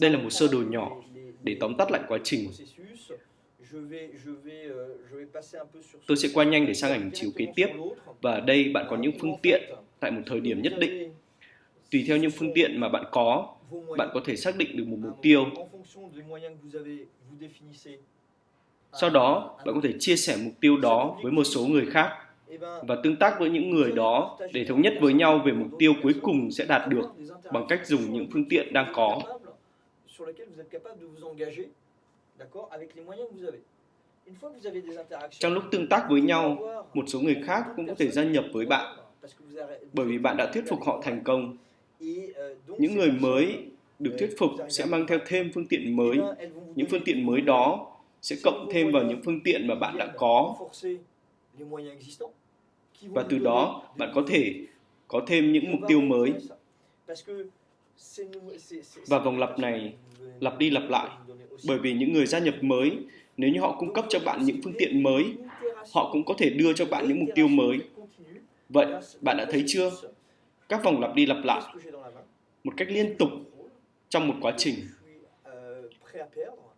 Đây là một sơ đồ nhỏ để tóm tắt lại quá trình. Tôi sẽ qua nhanh để sang ảnh chiếu kế tiếp và ở đây bạn có những phương tiện tại một thời điểm nhất định. Tùy theo những phương tiện mà bạn có, bạn có thể xác định được một mục tiêu. Sau đó, bạn có thể chia sẻ mục tiêu đó với một số người khác và tương tác với những người đó để thống nhất với nhau về mục tiêu cuối cùng sẽ đạt được bằng cách dùng những phương tiện đang có. Trong lúc tương tác với nhau, một số người khác cũng có thể gia nhập với bạn bởi vì bạn đã thuyết phục họ thành công. Những người mới được thuyết phục sẽ mang theo thêm phương tiện mới. Những phương tiện mới đó sẽ cộng thêm vào những phương tiện mà bạn đã có. Và từ đó, bạn có thể có thêm những mục tiêu mới. Và vòng lặp này lặp đi lặp lại bởi vì những người gia nhập mới nếu như họ cung cấp cho bạn những phương tiện mới họ cũng có thể đưa cho bạn những mục tiêu mới. Vậy bạn đã thấy chưa? Các vòng lặp đi lặp lại một cách liên tục trong một quá trình.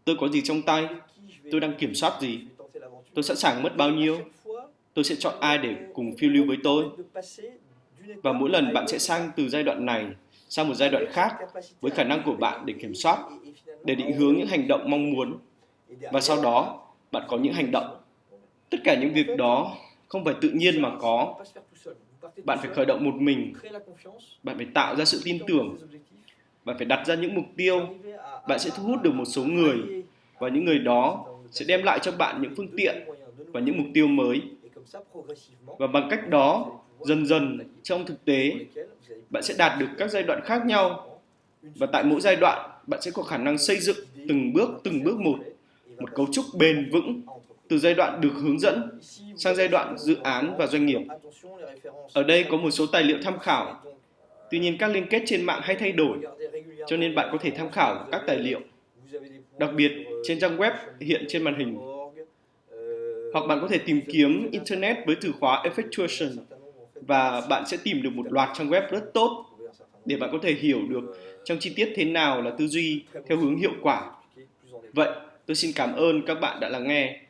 Tôi có gì trong tay? Tôi đang kiểm soát gì? Tôi sẵn sàng mất bao nhiêu? Tôi sẽ chọn ai để cùng phiêu lưu với tôi. Và mỗi lần bạn sẽ sang từ giai đoạn này sang một giai đoạn khác với khả năng của bạn để kiểm soát, để định hướng những hành động mong muốn. Và sau đó, bạn có những hành động. Tất cả những việc đó không phải tự nhiên mà có. Bạn phải khởi động một mình. Bạn phải tạo ra sự tin tưởng. Bạn phải đặt ra những mục tiêu. Bạn sẽ thu hút được một số người. Và những người đó sẽ đem lại cho bạn những phương tiện và những mục tiêu mới và bằng cách đó dần dần trong thực tế bạn sẽ đạt được các giai đoạn khác nhau và tại mỗi giai đoạn bạn sẽ có khả năng xây dựng từng bước từng bước một một cấu trúc bền vững từ giai đoạn được hướng dẫn sang giai đoạn dự án và doanh nghiệp. Ở đây có một số tài liệu tham khảo. Tuy nhiên các liên kết trên mạng hay thay đổi, cho nên bạn có thể tham khảo các tài liệu. Đặc biệt trên trang web hiện trên màn hình. Hoặc bạn có thể tìm kiếm Internet với từ khóa Effectuation và bạn sẽ tìm được một loạt trang web rất tốt để bạn có thể hiểu được trong chi tiết thế nào là tư duy theo hướng hiệu quả. Vậy, tôi xin cảm ơn các bạn đã lắng nghe.